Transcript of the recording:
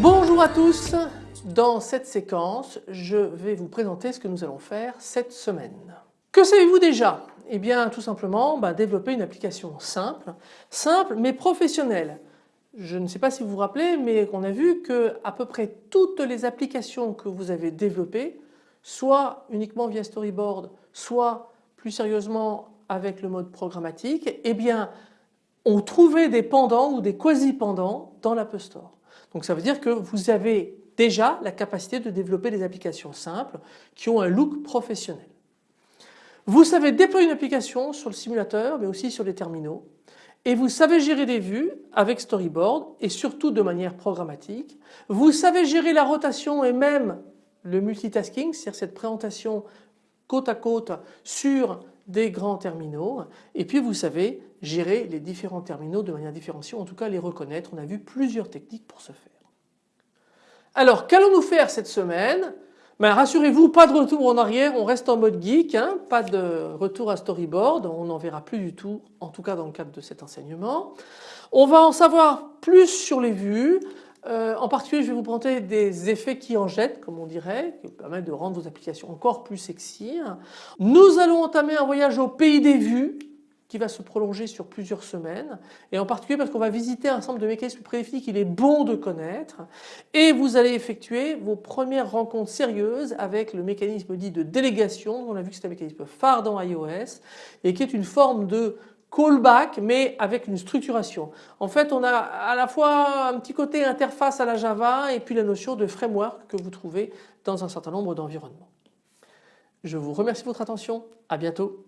Bonjour à tous, dans cette séquence je vais vous présenter ce que nous allons faire cette semaine. Que savez-vous déjà? Eh bien tout simplement bah, développer une application simple, simple mais professionnelle. Je ne sais pas si vous vous rappelez mais on a vu que à peu près toutes les applications que vous avez développées, soit uniquement via storyboard, soit plus sérieusement avec le mode programmatique, eh bien ont trouvé des pendants ou des quasi-pendants dans l'App Store. Donc ça veut dire que vous avez déjà la capacité de développer des applications simples qui ont un look professionnel. Vous savez déployer une application sur le simulateur mais aussi sur les terminaux et vous savez gérer des vues avec storyboard et surtout de manière programmatique. Vous savez gérer la rotation et même le multitasking, c'est-à-dire cette présentation côte à côte sur des grands terminaux et puis vous savez gérer les différents terminaux de manière différenciée, en tout cas les reconnaître. On a vu plusieurs techniques pour ce faire. Alors qu'allons-nous faire cette semaine? Ben, Rassurez-vous, pas de retour en arrière, on reste en mode geek, hein, pas de retour à storyboard, on n'en verra plus du tout, en tout cas dans le cadre de cet enseignement. On va en savoir plus sur les vues, euh, en particulier je vais vous présenter des effets qui en jettent comme on dirait, qui permettent de rendre vos applications encore plus sexy. Nous allons entamer un voyage au pays des vues qui va se prolonger sur plusieurs semaines et en particulier parce qu'on va visiter un ensemble de mécanismes prédéfinis qu'il est bon de connaître et vous allez effectuer vos premières rencontres sérieuses avec le mécanisme dit de délégation. On a vu que c'est un mécanisme phare dans iOS et qui est une forme de callback mais avec une structuration. En fait on a à la fois un petit côté interface à la Java et puis la notion de framework que vous trouvez dans un certain nombre d'environnements. Je vous remercie de votre attention, à bientôt.